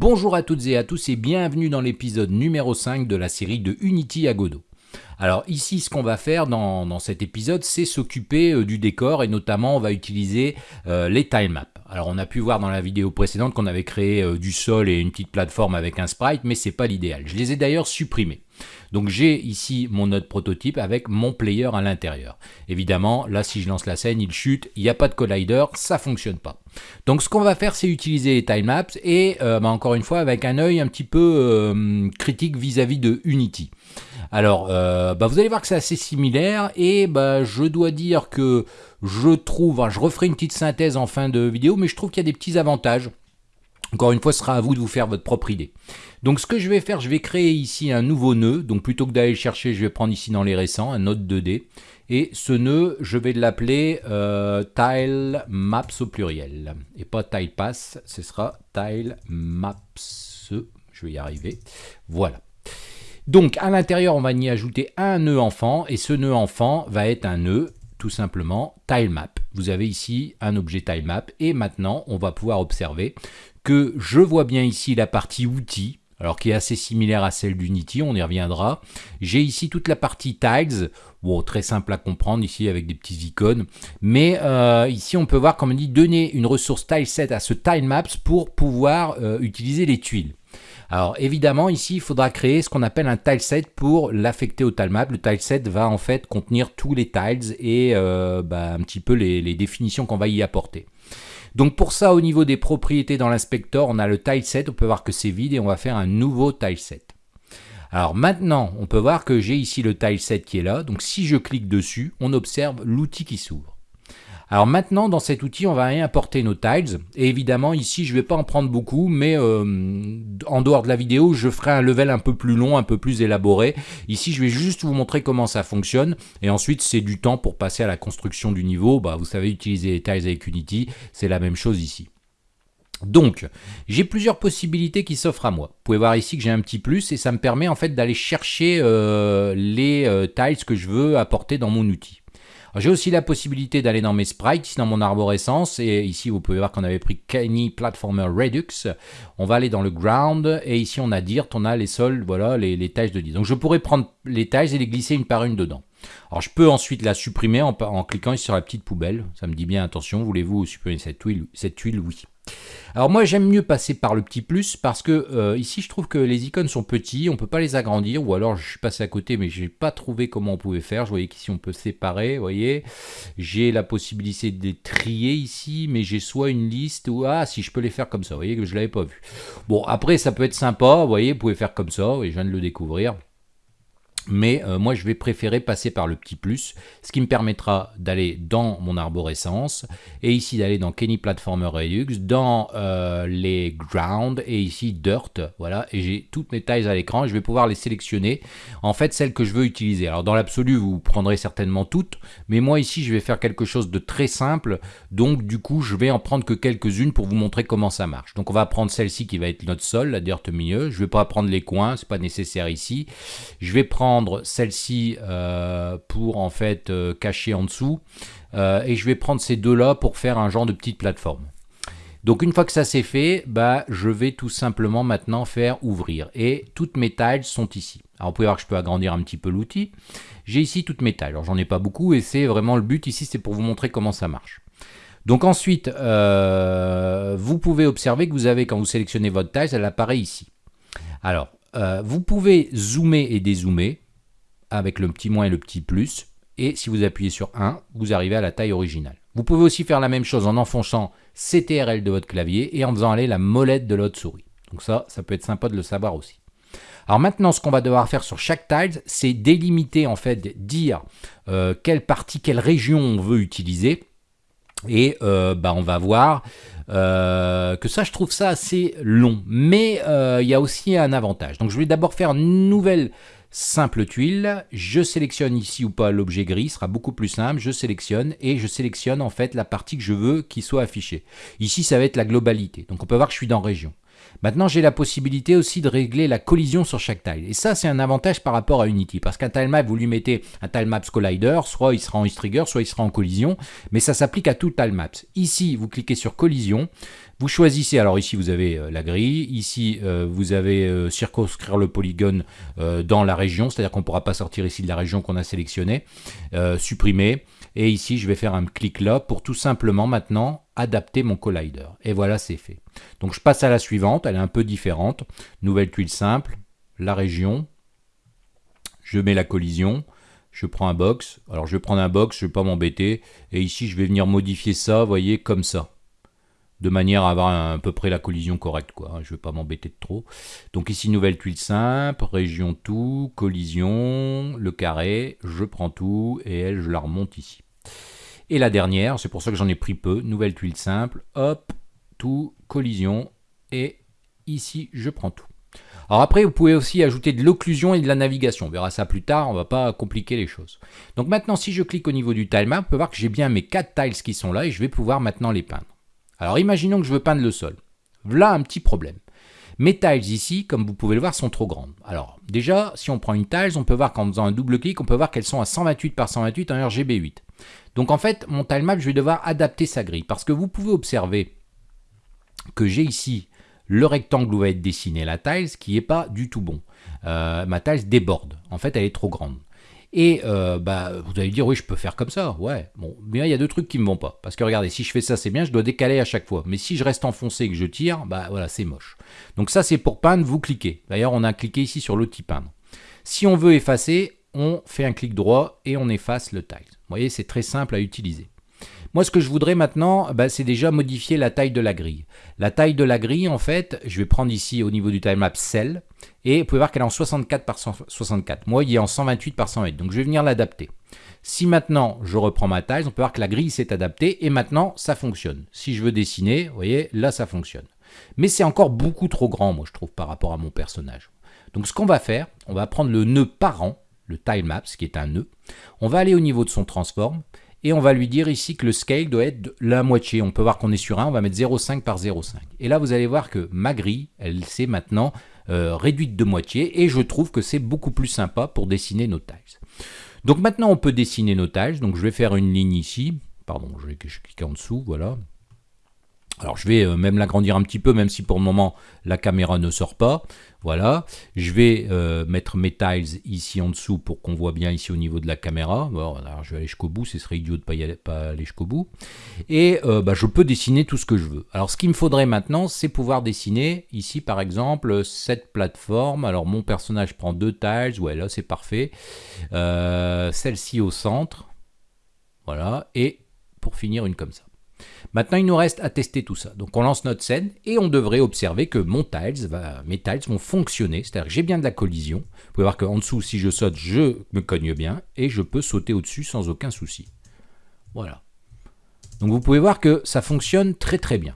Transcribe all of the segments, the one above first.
Bonjour à toutes et à tous et bienvenue dans l'épisode numéro 5 de la série de Unity à Godot. Alors ici, ce qu'on va faire dans, cet épisode, c'est s'occuper euh, du décor et notamment on va utiliser euh, les tilemaps. Alors on a pu voir dans la vidéo précédente qu'on avait créé euh, du sol et une petite plateforme avec un sprite, mais c'est pas l'idéal. Je les ai d'ailleurs supprimés. Donc j'ai ici mon node prototype avec mon player à l'intérieur. Évidemment, là si je lance la scène, il chute, il n'y a pas de collider, ça fonctionne pas. Donc ce qu'on va faire, c'est utiliser les timemaps et euh, bah, encore une fois avec un œil un petit peu euh, critique vis-à-vis de Unity. Alors, bah, vous allez voir que c'est assez similaire et bah, je dois dire que je trouve, je referai une petite synthèse en fin de vidéo, mais je trouve qu'il y a des petits avantages. Encore une fois, ce sera à vous de vous faire votre propre idée. Donc ce que je vais faire, je vais créer ici un nouveau nœud. Donc plutôt que d'aller le chercher, je vais prendre ici dans les récents, un node 2D. Et ce nœud, je vais l'appeler euh, tile maps au pluriel. Et pas tile pass, ce sera tile maps. Je vais y arriver. Voilà. Donc à l'intérieur, on va y ajouter un nœud enfant. Et ce nœud enfant va être un nœud tout simplement tilemap. Vous avez ici un objet tilemap et maintenant on va pouvoir observer que je vois bien ici la partie outils, alors qui est assez similaire à celle d'Unity, on y reviendra. J'ai ici toute la partie tiles, très simple à comprendre ici avec des petits icônes, mais euh, ici on peut voir comme on dit donner une ressource tileset à ce tilemaps pour pouvoir euh, utiliser les tuiles. Alors évidemment ici il faudra créer ce qu'on appelle un tileset pour l'affecter au tilemap. Le tileset va en fait contenir tous les tiles et euh, bah, un petit peu les, définitions qu'on va y apporter. Donc pour ça au niveau des propriétés dans l'inspecteur on a le tileset, on peut voir que c'est vide et on va faire un nouveau tileset. Alors maintenant, on peut voir que j'ai ici le tileset qui est là. Donc si je clique dessus, on observe l'outil qui s'ouvre. Alors maintenant, dans cet outil, on va importer nos tiles. Et évidemment, ici, je ne vais pas en prendre beaucoup, mais euh, en dehors de la vidéo, je ferai un level un peu plus long, un peu plus élaboré. Ici, je vais juste vous montrer comment ça fonctionne. Et ensuite, c'est du temps pour passer à la construction du niveau. Bah, vous savez, utiliser les tiles avec Unity, c'est la même chose ici. Donc, j'ai plusieurs possibilités qui s'offrent à moi. Vous pouvez voir ici que j'ai un petit plus et ça me permet en fait d'aller chercher euh, les euh, tiles que je veux apporter dans mon outil. J'ai aussi la possibilité d'aller dans mes sprites, dans mon arborescence, et ici vous pouvez voir qu'on avait pris Kenny Platformer Redux. On va aller dans le ground, et ici on a dirt, on a les sols, voilà, les, les tâches de dirt. Donc je pourrais prendre les tâches et les glisser une par une dedans. Alors je peux ensuite la supprimer en, en cliquant sur la petite poubelle. Ça me dit bien attention, voulez-vous supprimer cette tuile Cette tuile, oui. Alors moi j'aime mieux passer par le petit plus parce que euh, ici je trouve que les icônes sont petits, on peut pas les agrandir ou alors je suis passé à côté mais j'ai pas trouvé comment on pouvait faire. Je voyais qu'ici on peut séparer, vous voyez. J'ai la possibilité de les trier ici mais j'ai soit une liste ou ah si je peux les faire comme ça, vous voyez que je l'avais pas vu. Bon après ça peut être sympa, vous voyez, vous pouvez faire comme ça, et je viens de le découvrir mais euh, moi je vais préférer passer par le petit plus, ce qui me permettra d'aller dans mon arborescence, et ici d'aller dans Kenny Platformer Redux, dans euh, les ground, et ici dirt, voilà, et j'ai toutes mes tailles à l'écran, je vais pouvoir les sélectionner, en fait celles que je veux utiliser. Alors dans l'absolu vous prendrez certainement toutes, mais moi ici je vais faire quelque chose de très simple, donc du coup je vais en prendre que quelques-unes pour vous montrer comment ça marche. Donc on va prendre celle-ci qui va être notre sol, la dirt milieu, je vais pas prendre les coins, c'est pas nécessaire ici, je vais prendre celle-ci euh, pour en fait euh, cacher en dessous euh, et je vais prendre ces deux là pour faire un genre de petite plateforme. Donc une fois que ça c'est fait, bah, je vais tout simplement maintenant faire ouvrir. Et toutes mes tiles sont ici. Alors vous pouvez voir que je peux agrandir un petit peu l'outil. J'ai ici toutes mes tiles. Alors j'en ai pas beaucoup et c'est vraiment le but ici, c'est pour vous montrer comment ça marche. Donc ensuite, vous pouvez observer que vous avez, quand vous sélectionnez votre tile, elle apparaît ici. Alors, vous pouvez zoomer et dézoomer avec le petit moins et le petit plus. Et si vous appuyez sur 1, vous arrivez à la taille originale. Vous pouvez aussi faire la même chose en enfonçant CTRL de votre clavier et en faisant aller la molette de l'autre souris. Donc ça, ça peut être sympa de le savoir aussi. Alors maintenant, ce qu'on va devoir faire sur chaque tile, c'est délimiter, en fait, dire euh, quelle partie, quelle région on veut utiliser. Et euh, bah, on va voir euh, que ça, je trouve ça assez long. Mais il y a aussi un avantage. Donc je vais d'abord faire une nouvelle simple tuile, je sélectionne ici ou pas l'objet gris, sera beaucoup plus simple, je sélectionne et je sélectionne en fait la partie que je veux qui soit affichée. Ici ça va être la globalité, donc on peut voir que je suis dans région. Maintenant, j'ai la possibilité aussi de régler la collision sur chaque tile. Et ça, c'est un avantage par rapport à Unity. Parce qu'un tilemap, vous lui mettez un tilemaps collider, soit il sera en trigger, soit il sera en collision. Mais ça s'applique à tout tilemaps. Ici, vous cliquez sur collision. Vous choisissez, alors ici vous avez euh, la grille, ici euh, vous avez euh, circonscrire le polygone dans la région, c'est-à-dire qu'on ne pourra pas sortir ici de la région qu'on a sélectionnée, supprimer, et ici je vais faire un clic là pour tout simplement maintenant adapter mon collider. Et voilà, c'est fait. Donc je passe à la suivante, elle est un peu différente. Nouvelle tuile simple, la région, je mets la collision, je prends un box. Alors je vais prendre un box, je ne vais pas m'embêter. Et ici, je vais venir modifier ça, vous voyez, comme ça. De manière à avoir à peu près la collision correcte. Quoi. Je ne vais pas m'embêter de trop. Donc ici, nouvelle tuile simple, région tout, collision, le carré. Je prends tout et elle, je la remonte ici. Et la dernière, c'est pour ça que j'en ai pris peu, nouvelle tuile simple, hop, tout, collision, et ici je prends tout. Alors après, vous pouvez aussi ajouter de l'occlusion et de la navigation. On verra ça plus tard, on ne va pas compliquer les choses. Donc maintenant, si je clique au niveau du tilemap, on peut voir que j'ai bien mes 4 tiles qui sont là et je vais pouvoir maintenant les peindre. Alors imaginons que je veux peindre le sol. Voilà un petit problème. Mes tiles ici, comme vous pouvez le voir, sont trop grandes. Alors déjà, si on prend une tiles, on peut voir qu'en faisant un double clic, on peut voir qu'elles sont à 128 par 128 en RGB 8. Donc en fait, mon tilemap, je vais devoir adapter sa grille. Parce que vous pouvez observer que j'ai ici le rectangle où va être dessiné la tiles qui n'est pas du tout bon. Euh, ma tiles déborde. En fait, elle est trop grande. Et euh, bah, vous allez dire, oui, je peux faire comme ça. Ouais, bon, mais il y a deux trucs qui ne me vont pas. Parce que regardez, si je fais ça, c'est bien, je dois décaler à chaque fois. Mais si je reste enfoncé et que je tire, bah voilà, c'est moche. Donc ça, c'est pour peindre, vous cliquez. D'ailleurs, on a cliqué ici sur l'outil peindre. Si on veut effacer, on fait un clic droit et on efface le tiles. Vous voyez, c'est très simple à utiliser. Moi, ce que je voudrais maintenant, bah, c'est déjà modifier la taille de la grille. La taille de la grille, en fait, je vais prendre ici au niveau du tilemap cell, et vous pouvez voir qu'elle est en 64 par 64. Moi, il est en 128 par 108, donc je vais venir l'adapter. Si maintenant je reprends ma taille, on peut voir que la grille s'est adaptée, et maintenant ça fonctionne. Si je veux dessiner, vous voyez, là ça fonctionne. Mais c'est encore beaucoup trop grand, moi je trouve, par rapport à mon personnage. Donc ce qu'on va faire, on va prendre le nœud parent, le tilemaps, qui est un nœud. On va aller au niveau de son transform et on va lui dire ici que le scale doit être la moitié. On peut voir qu'on est sur 1, on va mettre 0,5 par 0,5. Et là, vous allez voir que ma grille, elle s'est maintenant euh, réduite de moitié et je trouve que c'est beaucoup plus sympa pour dessiner nos tiles. Donc maintenant, on peut dessiner nos tiles. Donc je vais faire une ligne ici. Pardon, je vais cliquer en dessous, voilà. Alors je vais euh, même l'agrandir un petit peu, même si pour le moment la caméra ne sort pas. Voilà, je vais euh, mettre mes tiles ici en dessous pour qu'on voit bien ici au niveau de la caméra. Bon, alors je vais aller jusqu'au bout, ce serait idiot de ne pas, aller, jusqu'au bout. Et euh, bah, je peux dessiner tout ce que je veux. Alors ce qu'il me faudrait maintenant, c'est pouvoir dessiner ici par exemple cette plateforme. Alors mon personnage prend deux tiles, ouais là c'est parfait. Celle-ci au centre, voilà, et pour finir une comme ça. Maintenant, il nous reste à tester tout ça. Donc on lance notre scène et on devrait observer que mon tiles mes tiles vont fonctionner. C'est-à-dire que j'ai bien de la collision. Vous pouvez voir qu'en dessous, si je saute, je me cogne bien et je peux sauter au-dessus sans aucun souci. Voilà. Donc vous pouvez voir que ça fonctionne très très bien.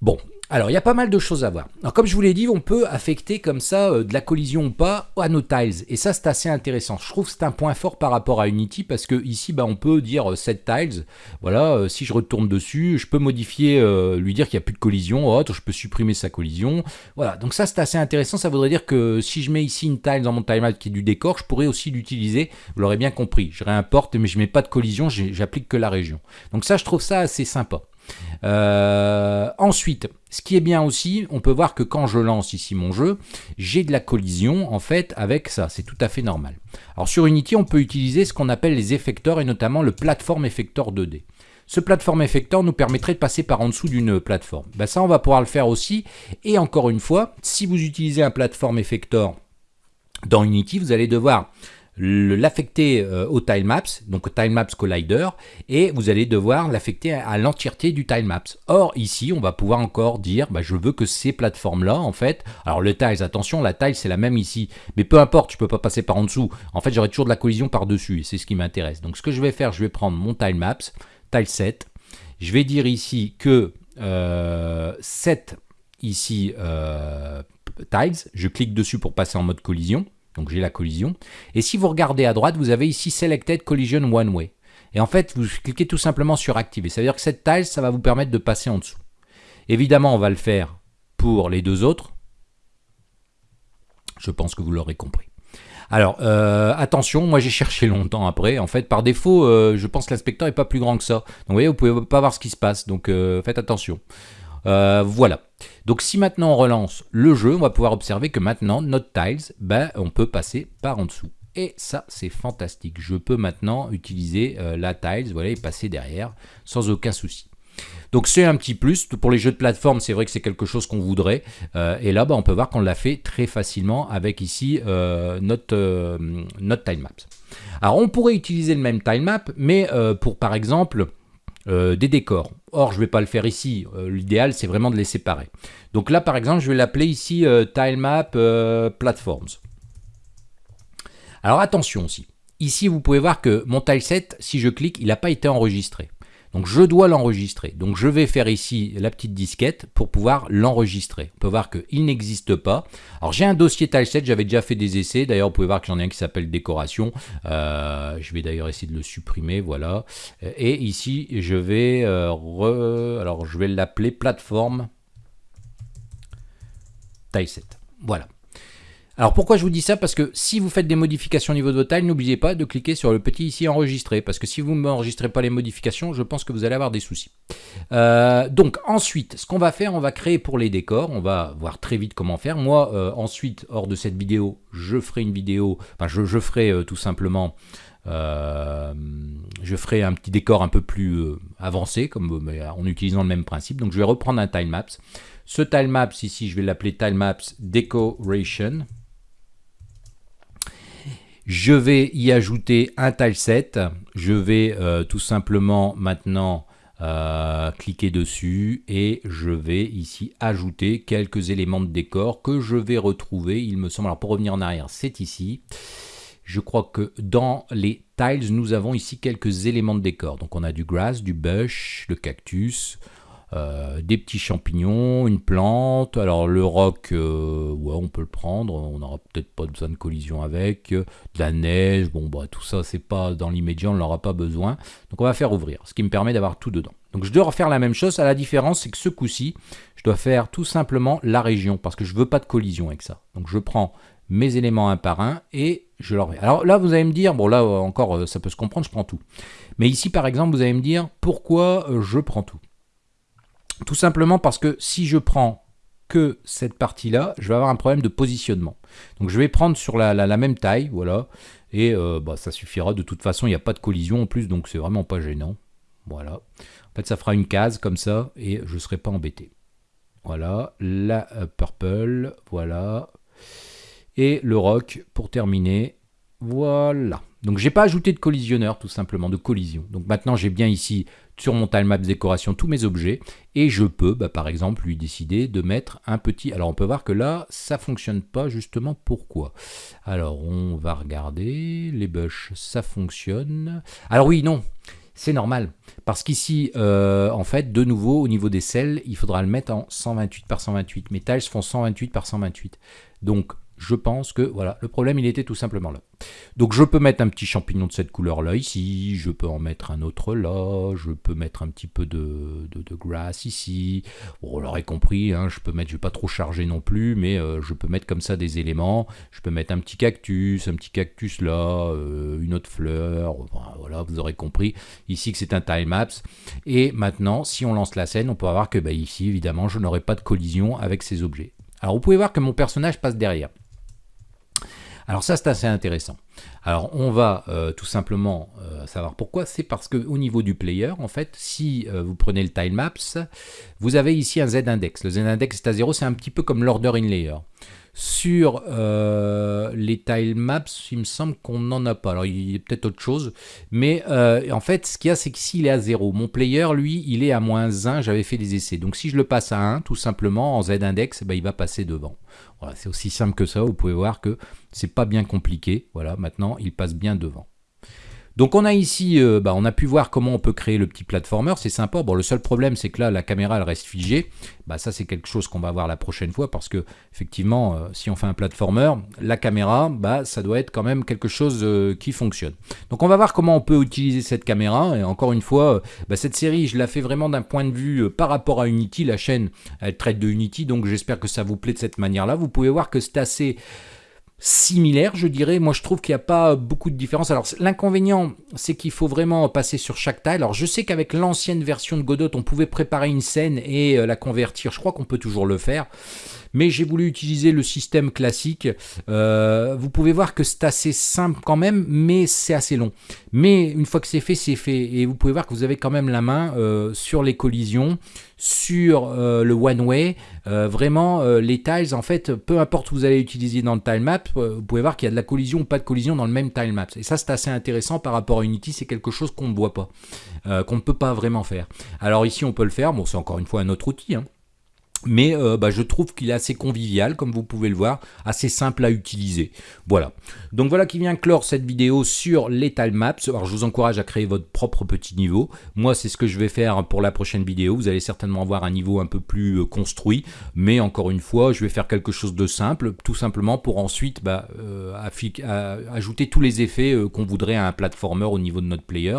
Bon, alors, il y a pas mal de choses à voir. Alors, comme je vous l'ai dit, on peut affecter comme ça euh, de la collision ou pas à nos tiles. Et ça, c'est assez intéressant. Je trouve que c'est un point fort par rapport à Unity parce que ici, bah, on peut dire 7 euh, tiles. Voilà, euh, si je retourne dessus, je peux modifier, lui dire qu'il n'y a plus de collision. Oh, je peux supprimer sa collision. Voilà, donc ça, c'est assez intéressant. Ça voudrait dire que si je mets ici une tile dans mon tilemap qui est du décor, je pourrais aussi l'utiliser. Vous l'aurez bien compris. Je réimporte, mais je ne mets pas de collision, j'applique que la région. Donc ça, je trouve ça assez sympa. Euh, ensuite, ce qui est bien aussi, on peut voir que quand je lance ici mon jeu, j'ai de la collision en fait avec ça, c'est tout à fait normal. Alors sur Unity, on peut utiliser ce qu'on appelle les effecteurs et notamment le Platform Effector 2D. Ce Platform Effector nous permettrait de passer par en dessous d'une plateforme. Ben ça, on va pouvoir le faire aussi. Et encore une fois, si vous utilisez un Platform Effector dans Unity, vous allez devoir l'affecter euh, au tilemaps, donc au tilemaps collider, et vous allez devoir l'affecter à, l'entièreté du tilemaps. Or, ici, on va pouvoir encore dire, bah, je veux que ces plateformes-là, en fait, alors le tiles, attention, la taille, c'est la même ici, mais peu importe, je peux pas passer par en dessous. En fait, j'aurai toujours de la collision par-dessus, et c'est ce qui m'intéresse. Donc, ce que je vais faire, je vais prendre mon tilemaps, tileset, je vais dire ici que euh, set, ici, euh, tiles, je clique dessus pour passer en mode collision, donc j'ai la collision. Et si vous regardez à droite, vous avez ici Selected Collision One Way. Et en fait, vous cliquez tout simplement sur Activer. Ça veut dire que cette tile, ça va vous permettre de passer en dessous. Évidemment, on va le faire pour les deux autres. Je pense que vous l'aurez compris. Alors, euh, attention, moi j'ai cherché longtemps après. En fait, par défaut, euh, je pense que l'inspecteur n'est pas plus grand que ça. Donc, vous voyez, vous pouvez pas voir ce qui se passe. Donc, euh, faites attention. Voilà. Donc, si maintenant on relance le jeu, on va pouvoir observer que maintenant, notre tiles, ben, on peut passer par en dessous. Et ça, c'est fantastique. Je peux maintenant utiliser la tiles, voilà, et passer derrière sans aucun souci. Donc c'est un petit plus. Pour les jeux de plateforme, c'est vrai que c'est quelque chose qu'on voudrait. Euh, et là, bah, on peut voir qu'on l'a fait très facilement avec ici euh, notre, euh, notre. Alors on pourrait utiliser le même tilemap, mais pour par exemple des décors. Or, je ne vais pas le faire ici. L'idéal, c'est vraiment de les séparer. Donc là, par exemple, je vais l'appeler ici tilemap platforms. Alors attention aussi. Ici, vous pouvez voir que mon tileset, si je clique, il n'a pas été enregistré. Donc je dois l'enregistrer. Donc je vais faire ici la petite disquette pour pouvoir l'enregistrer. On peut voir qu'il n'existe pas. Alors j'ai un dossier tileset, j'avais déjà fait des essais. D'ailleurs vous pouvez voir que j'en ai un qui s'appelle décoration. Euh, je vais d'ailleurs essayer de le supprimer, voilà. Et ici je vais, euh, alors je vais l'appeler plateforme tileset. Voilà. Alors pourquoi je vous dis ça? Parce que si vous faites des modifications au niveau de votre taille, n'oubliez pas de cliquer sur le petit ici enregistrer. Parce que si vous ne m'enregistrez pas les modifications, je pense que vous allez avoir des soucis. Euh, donc ensuite, ce qu'on va faire, on va créer pour les décors. On va voir très vite comment faire. Moi, euh, ensuite, hors de cette vidéo, je ferai une vidéo, enfin je, ferai euh, tout simplement... je ferai un petit décor un peu plus avancé, comme, en utilisant le même principe. Donc je vais reprendre un tilemaps. Ce tilemaps ici, je vais l'appeler tilemaps decoration. Je vais y ajouter un tileset. Je vais euh, tout simplement maintenant euh, cliquer dessus et je vais ici ajouter quelques éléments de décor que je vais retrouver, il me semble. Alors pour revenir en arrière, c'est ici. Je crois que dans les tiles, nous avons ici quelques éléments de décor. Donc on a du grass, du bush, le cactus, euh, des petits champignons, une plante. Alors le roc, euh, ouais, on peut le prendre. On n'aura peut-être pas besoin de collision avec. De la neige, bon, bah tout ça, c'est pas dans l'immédiat, on n'aura pas besoin. Donc on va faire ouvrir, ce qui me permet d'avoir tout dedans. Donc je dois refaire la même chose. À la différence, c'est que ce coup-ci, je dois faire tout simplement la région parce que je veux pas de collision avec ça. Donc je prends mes éléments un par un et je leur Alors là, vous allez me dire, bon là encore, ça peut se comprendre, je prends tout. Mais ici, par exemple, vous allez me dire pourquoi je prends tout? Tout simplement parce que si je prends que cette partie-là, je vais avoir un problème de positionnement. Donc je vais prendre sur la, même taille, voilà, et euh, bah, ça suffira. De toute façon, il n'y a pas de collision en plus, donc c'est vraiment pas gênant. Voilà. En fait, ça fera une case comme ça, et je ne serai pas embêté. Voilà, la euh, purple, voilà. Et le rock pour terminer. Voilà. Donc j'ai pas ajouté de collisionneur tout simplement, de collision. Donc maintenant j'ai bien ici sur mon tilemap décoration tous mes objets et je peux bah, par exemple lui décider de mettre un petit... Alors on peut voir que là ça fonctionne pas justement pourquoi? Alors on va regarder, les bush ça fonctionne. Alors oui non, c'est normal parce qu'ici euh, en fait de nouveau au niveau des selles il faudra le mettre en 128 par 128. Mes tiles font 128 par 128. Donc je pense que voilà, le problème il était tout simplement là. Donc je peux mettre un petit champignon de cette couleur là ici, je peux en mettre un autre là, je peux mettre un petit peu de, de, grass ici. Bon, on l'aurait compris, hein, je peux mettre, je vais pas trop charger non plus, mais euh, je peux mettre comme ça des éléments. Je peux mettre un petit cactus, un petit cactus là, euh, une autre fleur. voilà, vous aurez compris ici que c'est un time-lapse. Et maintenant, si on lance la scène, on peut voir que bah, ici, évidemment, je n'aurai pas de collision avec ces objets. Alors vous pouvez voir que mon personnage passe derrière. Alors ça, c'est assez intéressant. Alors on va euh, tout simplement euh, savoir pourquoi. C'est parce qu'au niveau du player, en fait, si euh, vous prenez le tilemaps, vous avez ici un z-index. Le z-index est à 0, c'est un petit peu comme l'order in layer. Sur euh, les tilemaps, il me semble qu'on n'en a pas. Alors, il y a peut-être autre chose. Mais euh, en fait, ce qu'il y a, c'est que s'il est à 0, mon player, lui, il est à moins 1. J'avais fait des essais. Donc, si je le passe à 1, tout simplement, en z-index, ben, il va passer devant. C'est aussi simple que ça. Vous pouvez voir que c'est pas bien compliqué. Voilà, maintenant, il passe bien devant. Donc on a ici, euh, bah, on a pu voir comment on peut créer le petit platformer, c'est sympa. Bon, le seul problème, c'est que là, la caméra, elle reste figée. Bah, ça, c'est quelque chose qu'on va voir la prochaine fois, parce que, effectivement, euh, si on fait un platformer, la caméra, bah, ça doit être quand même quelque chose euh, qui fonctionne. Donc on va voir comment on peut utiliser cette caméra, et encore une fois, bah, cette série, je la fais vraiment d'un point de vue par rapport à Unity, la chaîne, elle traite de Unity, donc j'espère que ça vous plaît de cette manière-là. Vous pouvez voir que c'est assez similaire, je dirais. Moi, je trouve qu'il n'y a pas beaucoup de différence. Alors, l'inconvénient, c'est qu'il faut vraiment passer sur chaque taille. Alors, je sais qu'avec l'ancienne version de Godot, on pouvait préparer une scène et euh, la convertir. Je crois qu'on peut toujours le faire mais j'ai voulu utiliser le système classique. Euh, vous pouvez voir que c'est assez simple quand même, mais c'est assez long. Mais une fois que c'est fait, c'est fait. Et vous pouvez voir que vous avez quand même la main euh, sur les collisions, sur euh, le one-way. vraiment, les tiles, en fait, peu importe où vous allez utiliser dans le tilemap, vous pouvez voir qu'il y a de la collision ou pas de collision dans le même tilemap. Et ça, c'est assez intéressant par rapport à Unity, c'est quelque chose qu'on ne voit pas, qu'on ne peut pas vraiment faire. Alors ici, on peut le faire. Bon, c'est encore une fois un autre outil. Hein mais euh, bah, je trouve qu'il est assez convivial, comme vous pouvez le voir, assez simple à utiliser. Voilà. Donc voilà qui vient clore cette vidéo sur les maps. Alors je vous encourage à créer votre propre petit niveau. Moi, c'est ce que je vais faire pour la prochaine vidéo. Vous allez certainement avoir un niveau un peu plus euh, construit, mais encore une fois, je vais faire quelque chose de simple, tout simplement pour ensuite bah, euh, ajouter tous les effets qu'on voudrait à un platformer au niveau de notre player.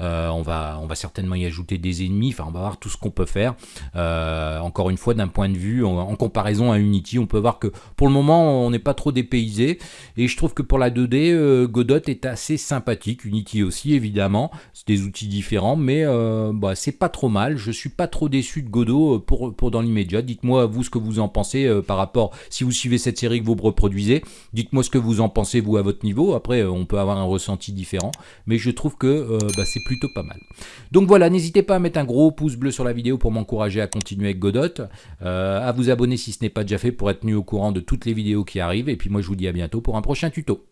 on, va, on va certainement y ajouter des ennemis, enfin on va voir tout ce qu'on peut faire. encore une fois, point de vue en, comparaison à Unity. On peut voir que pour le moment, on n'est pas trop dépaysé. Et je trouve que pour la 2D, euh, Godot est assez sympathique. Unity aussi, évidemment. C'est des outils différents, mais euh, bah, c'est pas trop mal. Je suis pas trop déçu de Godot euh, pour, pour dans l'immédiat. Dites-moi, vous, ce que vous en pensez par rapport, si vous suivez cette série que vous reproduisez, dites-moi ce que vous en pensez, vous, à votre niveau. Après, on peut avoir un ressenti différent, mais je trouve que bah, c'est plutôt pas mal. Donc voilà, n'hésitez pas à mettre un gros pouce bleu sur la vidéo pour m'encourager à continuer avec Godot. Euh, à vous abonner si ce n'est pas déjà fait pour être tenu au courant de toutes les vidéos qui arrivent. Et puis moi je vous dis à bientôt pour un prochain tuto.